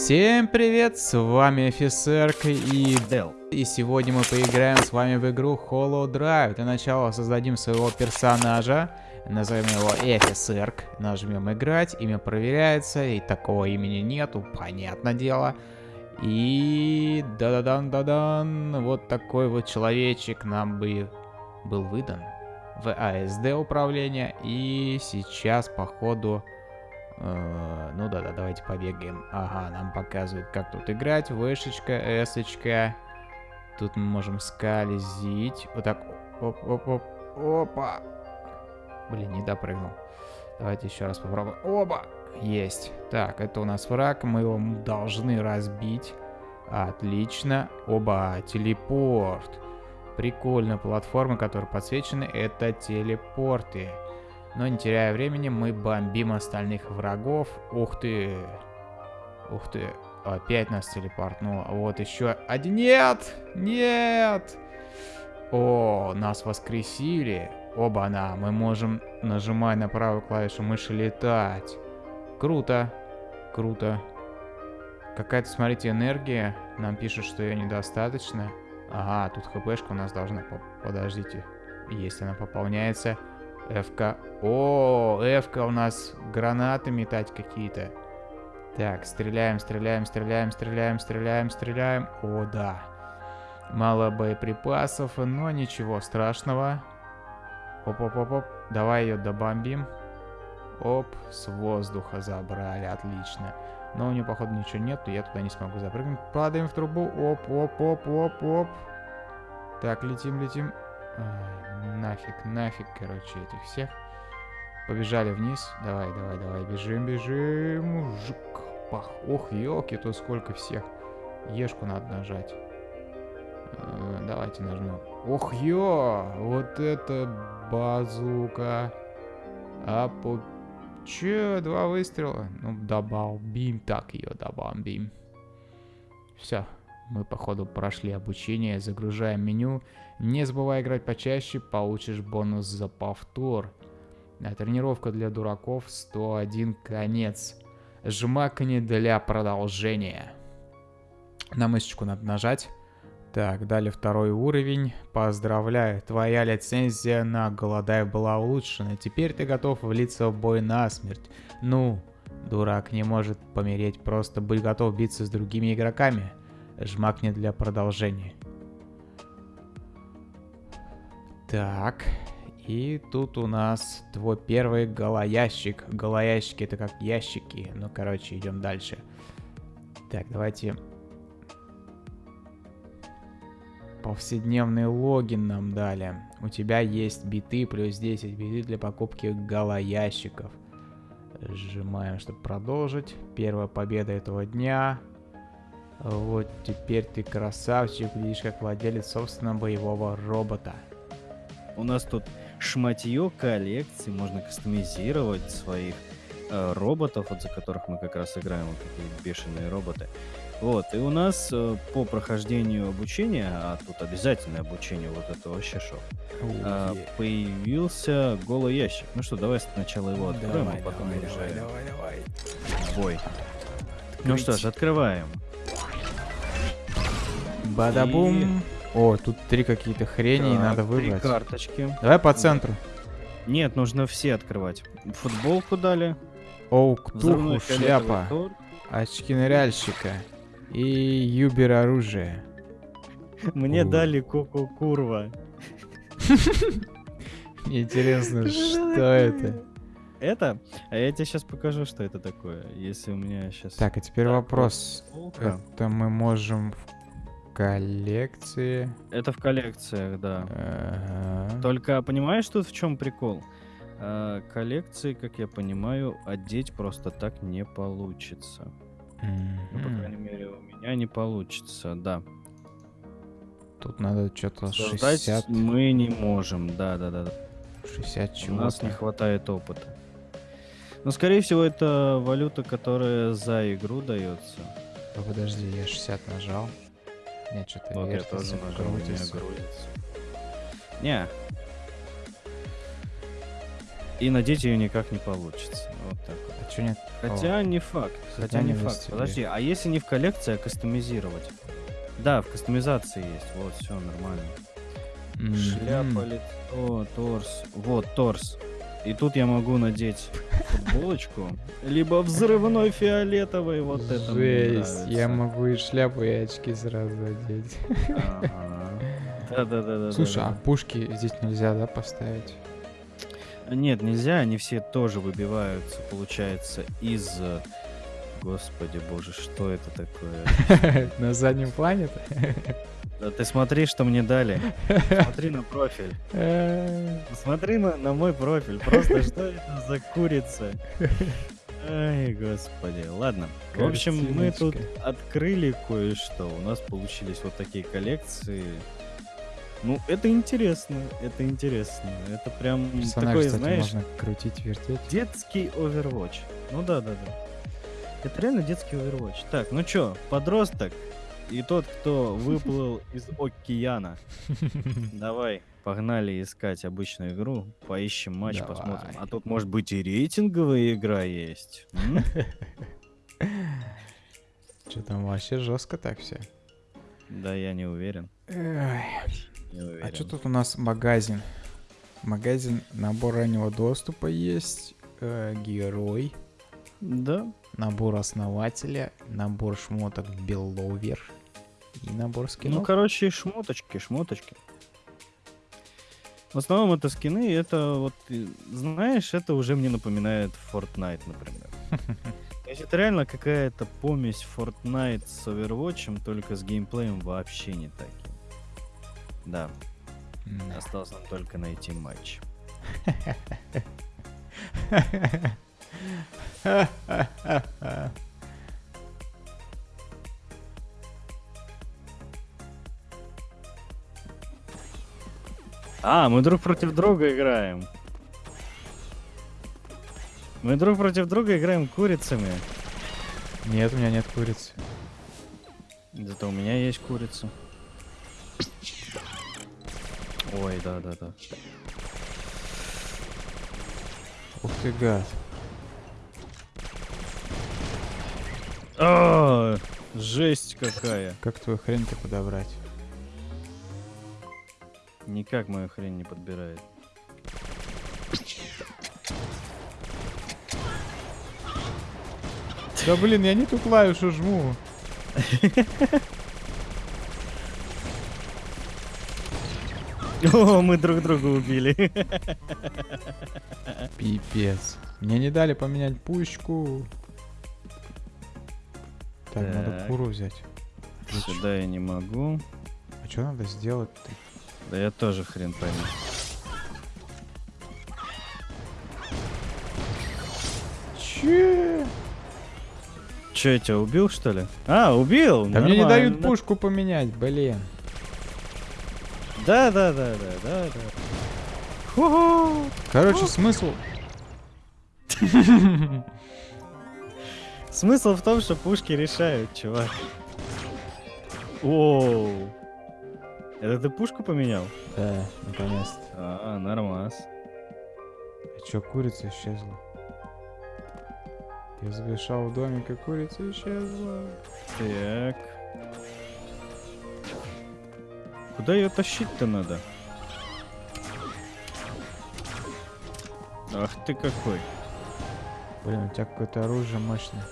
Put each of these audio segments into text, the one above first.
Всем привет, с вами офицерк и Дел. И сегодня мы поиграем с вами в игру Hollow Drive. Для начала создадим своего персонажа, назовем его офицерк, нажмем играть, имя проверяется, и такого имени нету, понятное дело. И да-да-дан-да-дан, вот такой вот человечек нам бы был выдан в АСД управление. И сейчас, походу, э, ну да-да, давайте побегаем. Ага, нам показывают, как тут играть. Вышечка, эсочка. Тут мы можем скользить. Вот так. Оп-оп-оп. Опа. Блин, не допрыгнул. Давайте еще раз попробуем. Оба! Есть. Так, это у нас враг. Мы его должны разбить. Отлично. Оба, телепорт. Прикольно. Платформы, которые подсвечены, это телепорты. Но не теряя времени, мы бомбим остальных врагов. Ух ты. Ух ты. Опять нас телепортнуло. Вот еще один. Нет! Нет! О, нас воскресили. Оба-на, мы можем, нажимая на правую клавишу мыши, летать. Круто. Круто. Какая-то, смотрите, энергия. Нам пишут, что ее недостаточно. Ага, тут хпшка у нас должна... Подождите. Если она пополняется. ФК. О, ФК у нас гранаты метать какие-то. Так, стреляем, стреляем, стреляем, стреляем, стреляем, стреляем. О, да. Мало боеприпасов, но ничего страшного. Оп-оп-оп-оп. Давай ее добомбим. Оп, с воздуха забрали, отлично. Но у нее, походу, ничего нет, я туда не смогу запрыгнуть. Падаем в трубу. Оп, оп, оп, оп, оп. Так, летим, летим. Нафиг, нафиг, короче, этих всех. Побежали вниз. Давай, давай, давай, бежим, бежим. Жук, пах. Ох, елки, тут сколько всех. Ешку надо нажать. Э, давайте нажмем. Ох, ё! Вот это базука. А по... Че, два выстрела? Ну, добомбим так ее, добомбим. Все, мы, походу, прошли обучение. Загружаем меню. Не забывай играть почаще, получишь бонус за повтор. А тренировка для дураков 101 конец. Жмакни для продолжения. На мышечку надо нажать. Так, далее второй уровень. Поздравляю, твоя лицензия на Голодай была улучшена. Теперь ты готов влиться в бой насмерть. Ну, дурак не может помереть, просто будь готов биться с другими игроками. Жмакни для продолжения. Так, и тут у нас твой первый голоящик. Голоящики это как ящики. Ну, короче, идем дальше. Так, давайте Повседневный логин нам дали. У тебя есть биты плюс 10 биты для покупки голоящиков. Сжимаем, чтобы продолжить. Первая победа этого дня. Вот теперь ты красавчик, видишь, как владелец собственного боевого робота. У нас тут шматье коллекции, можно кастомизировать своих э, роботов, вот за которых мы как раз играем, вот такие бешеные роботы. Вот, и у нас э, по прохождению обучения, а тут обязательное обучение, вот это вообще шок, э, появился голый ящик. Ну что, давай сначала его откроем, давай, а потом давай, уже давай, давай, давай. бой. Ну что ж, открываем. Бадабум. О, тут три какие-то хрени, и Так, надо Три выбрать. карточки. Давай по центру. Нет, нужно все открывать. Футболку дали. Оу, взрывной ктуху, фиолетовый шляпа, очки ныряльщика и юбер оружие. Мне О. дали Коко Курва. Мне интересно, что это? Это? А я тебе сейчас покажу, что это такое. Если у меня сейчас... Так, а теперь вопрос. Это мы можем коллекции. Это в коллекциях, да. Ага. Только понимаешь, тут в чем прикол? А, коллекции, как я понимаю, одеть просто так не получится. Ну, по крайней мере, у меня не получится, да. Тут надо что-то Создать 60, мы не можем, да-да-да. 60 У нас не хватает опыта. Но, скорее всего, это валюта, которая за игру дается. Подожди, я 60 нажал. Нет, что-то Вот я тоже нажал, крутится. грузится. Не, И надеть ее никак не получится. Вот так вот. А чё нет? Хотя не факт. Хотя не факт. Занятости Подожди, а если не в коллекции, а кастомизировать? Да, в кастомизации есть. Вот, все нормально. М, Шляпа, м. лицо, торс. Вот, торс. И тут я могу надеть футболочку, либо взрывной фиолетовый, вот это мне Жесть, я могу и шляпу, и очки сразу одеть. Ага. Да-да-да-да. Слушай, а пушки здесь нельзя, да, поставить? Нет, нельзя, они все тоже выбиваются, получается, из... Господи боже, что это такое? На заднем плане? Да ты смотри, что мне дали. Смотри на профиль. Э, Смотри на, на мой профиль. Просто что это за курица? Ай, господи. Ладно. В общем, мы тут открыли кое-что. У нас получились вот такие коллекции. Ну, это интересно. Это интересно. Это прям Персонаж, такой, кстати, знаешь, можно крутить, вертеть. детский Overwatch. Ну да, да, да. Это реально детский Overwatch. Так, ну чё, подросток и тот, кто выплыл из океана. Давай, погнали искать обычную игру, поищем матч, Давай. посмотрим. А тут, может быть, и рейтинговая игра есть. Что там вообще жестко так все? Да, я не уверен. А Не уверен. что тут у нас магазин? Магазин, набор раннего доступа есть, э, герой, Да, набор основателя, набор шмоток Беловер и набор ну, скинов. короче, шмоточки, шмоточки. В основном это скины, это вот, знаешь, это уже мне напоминает Fortnite, например. То есть это реально какая-то помесь Fortnite с Overwatch, только с геймплеем вообще не таким. Да, осталось нам только найти матч. А, мы друг против друга играем. Мы друг против друга играем курицами. Нет, у меня нет курицы. Зато у меня есть курица. Ой, да, да, да. Ух ты, гад. А, жесть какая. Как твою хрень-то подобрать? Никак мою хрень не подбирает. Да блин, я не ту клавишу жму. О, мы друг друга убили. Пипец. Мне не дали поменять пушку. Так, надо Так. куру взять. Сюда я не могу. А что надо сделать? -то? Да я тоже хрен пойму. Че? Че, я тебя убил, что ли? А, убил! Да мне не дают пушку поменять, блин. Да, да, да, да, да, да. Короче, смысл... Смысл в том, что пушки решают, чувак. Оу. Это ты пушку поменял? Да, наконец-то. А, нормас. А чё, курица исчезла? Я завершал в домик, и курица исчезла. Так. Куда ее тащить-то надо? Ах ты какой. Блин, у тебя какое-то оружие мощное.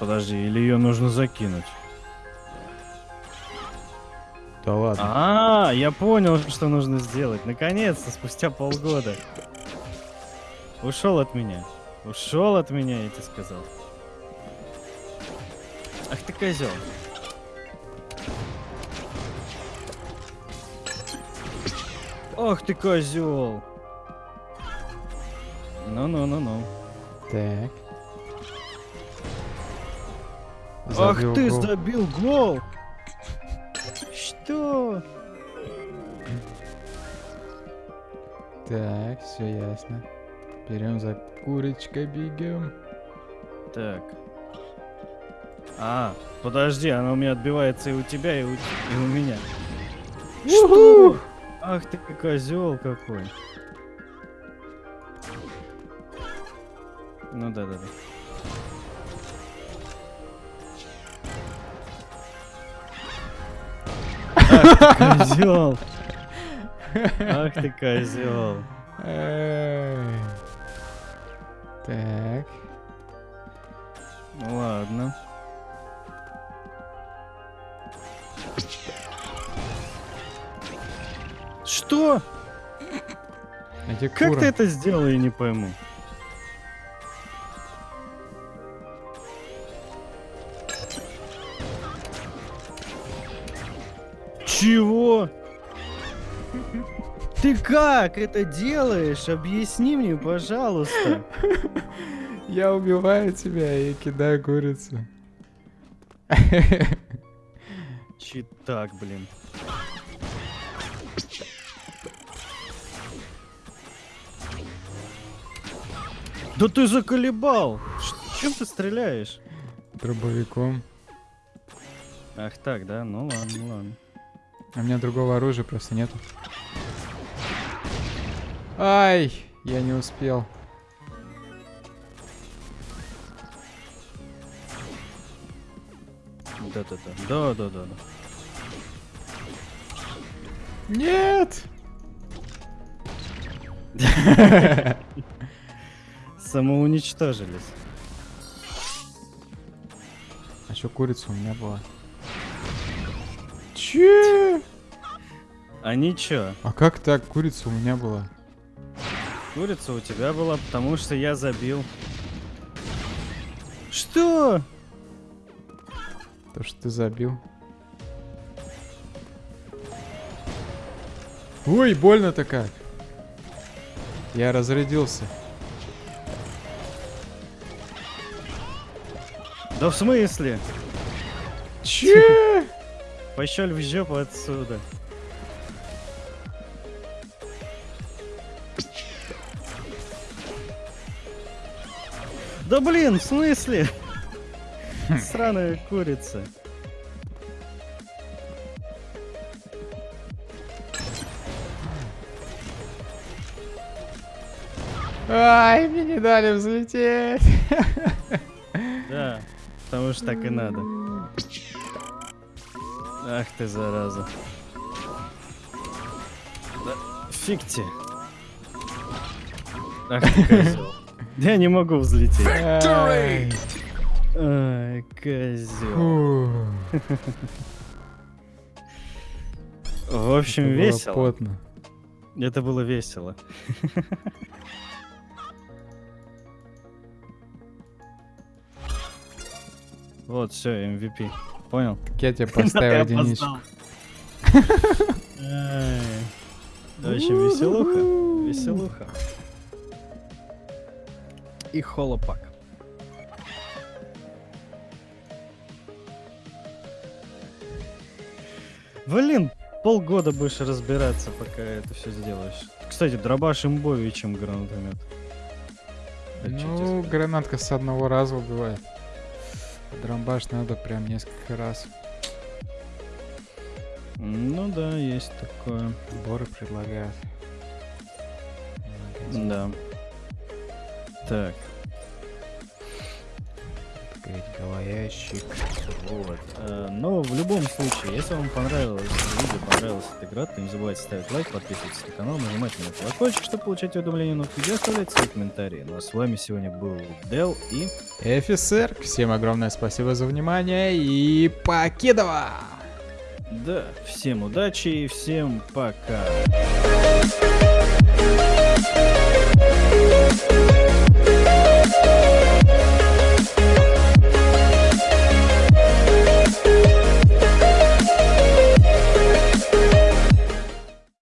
Подожди, или ее нужно закинуть? Да ладно. А, я понял, что нужно сделать. Наконец-то, спустя полгода. Ушел от меня. Ушел от меня, я тебе сказал. Ах ты козел. Ах ты козел. Ну-ну-ну-ну. Так. Ах Забил ты гол. забил гол! Что? Так, все ясно. Берем за курочкой, бегем. Так. А, подожди, она у меня отбивается и у тебя, и у, и у меня. Что? Ах ты козел какой. Ну да, да, да. Козел. Ах ты козел. Так. Ну ладно. Что? Как ты это сделал, я не пойму. Чего? Ты как это делаешь? Объясни мне, пожалуйста. Я убиваю тебя и кидаю курицу. Читак, блин. Да ты заколебал! Чем ты стреляешь? Дробовиком. Ах так, да? Ну ладно, ну ладно. А у меня другого оружия просто нету. Ай, я не успел. Да-да-да. Да-да-да. Нет! Самоуничтожились. А что курица у меня была? Че? А ничего, А как так курица у меня была? курица у тебя была, потому что я забил. Что? То, что ты забил. Ой, больно-то как. Я разрядился. Да в смысле? Че? Пощель в жопу отсюда. Да блин, в смысле? Сраная курица. Ай, мне не дали взлететь. Да, потому что так и надо. Ах ты, зараза. Да, фиг тебе. Ах ты, козел. Я не могу взлететь. Ай. Ай, козел. Фу, В общем, это весело. потно. Это было весело. Вот, все, MVP. Понял? Так я тебе поставил единичку. В общем, веселуха. Веселуха. И холопак. Блин, полгода будешь разбираться, пока это все сделаешь. Кстати, дробаш имбовее, чем гранатомет. Тебе Ну, гранатка с одного раза убивает. Драмбаш надо прям несколько раз. Ну да, есть такое. Сборы предлагают. Да. Так, голоящик. вот. Э, Но в любом случае, если вам понравилось видео, понравилась эта игра, то не забывайте ставить лайк, подписываться на канал, нажимать на колокольчик, чтобы получать уведомления новых видео, оставлять свои комментарии. Ну а с вами сегодня был Дел и... Офицер, всем огромное спасибо за внимание и покидова! Да, всем удачи и всем пока.